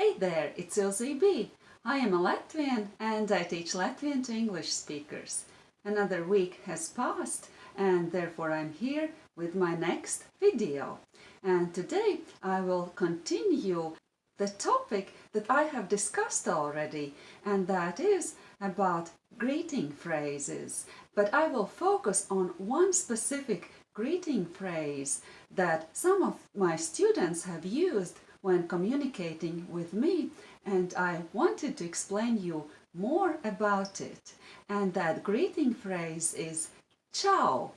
Hey there, it's Ilze B. I am a Latvian and I teach Latvian to English speakers. Another week has passed and therefore I'm here with my next video. And today I will continue the topic that I have discussed already and that is about greeting phrases. But I will focus on one specific greeting phrase that some of my students have used when communicating with me and I wanted to explain you more about it. And that greeting phrase is ciao.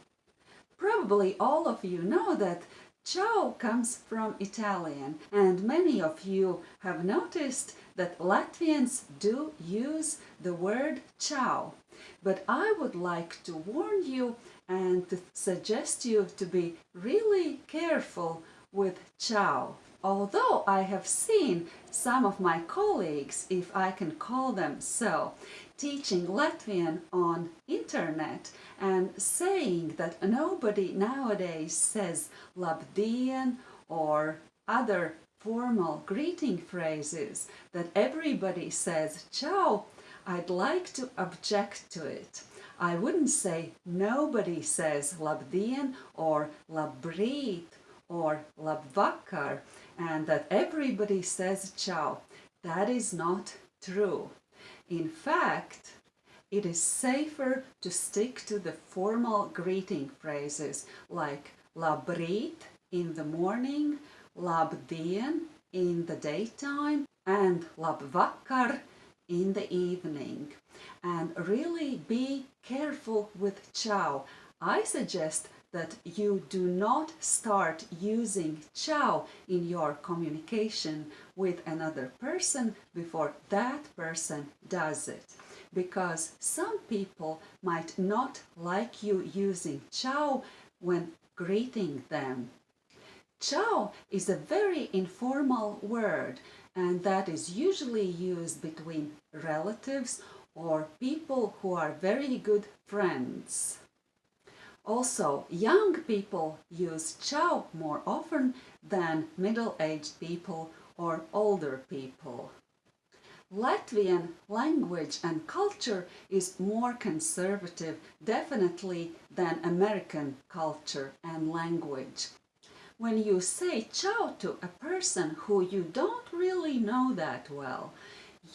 Probably all of you know that ciao comes from Italian and many of you have noticed that Latvians do use the word ciao. But I would like to warn you and to suggest you to be really careful with ciao. Although I have seen some of my colleagues, if I can call them so, teaching Latvian on internet and saying that nobody nowadays says labdien or other formal greeting phrases, that everybody says ciao, I'd like to object to it. I wouldn't say nobody says labdien or labrīt or labvakar and that everybody says ciao. That is not true. In fact, it is safer to stick to the formal greeting phrases like labrīt in the morning, labdien in the daytime and labvakar in the evening. And really be careful with ciao. I suggest that you do not start using ciao in your communication with another person before that person does it. Because some people might not like you using ciao when greeting them. Ciao is a very informal word and that is usually used between relatives or people who are very good friends. Also, young people use ciao more often than middle-aged people or older people. Latvian language and culture is more conservative, definitely, than American culture and language. When you say ciao to a person who you don't really know that well,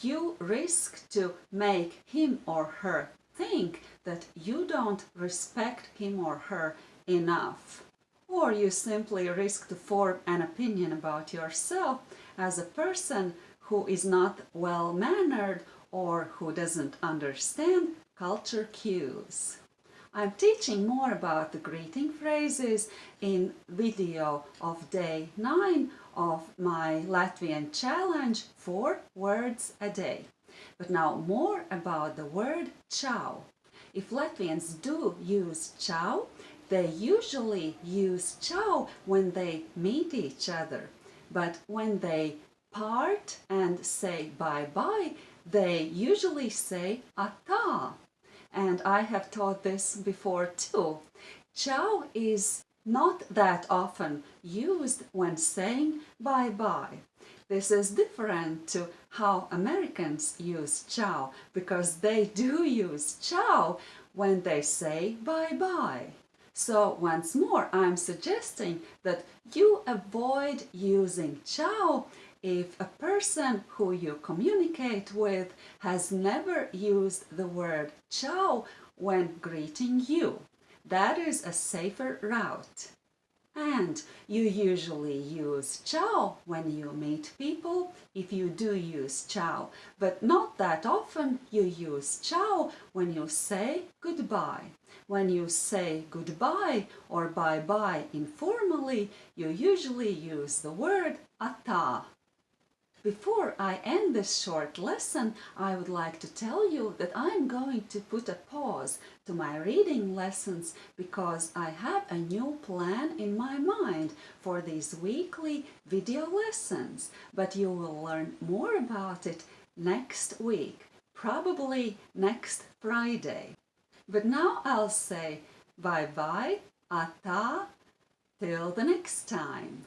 you risk to make him or her think that you don't respect him or her enough. Or you simply risk to form an opinion about yourself as a person who is not well-mannered or who doesn't understand culture cues. I'm teaching more about the greeting phrases in video of day 9 of my Latvian challenge 4 words a day. But now more about the word ciao. If Latvians do use ciao, they usually use ciao when they meet each other. But when they part and say bye-bye, they usually say ata. And I have taught this before too. Ciao is not that often used when saying bye-bye. This is different to how Americans use ciao, because they do use ciao when they say bye-bye. So once more, I'm suggesting that you avoid using ciao if a person who you communicate with has never used the word ciao when greeting you. That is a safer route. And you usually use ciao when you meet people, if you do use ciao, but not that often you use ciao when you say goodbye. When you say goodbye or bye-bye informally, you usually use the word ata. Before I end this short lesson, I would like to tell you that I'm going to put a pause to my reading lessons because I have a new plan in my mind for these weekly video lessons, but you will learn more about it next week, probably next Friday. But now I'll say bye-bye, ata, till the next time.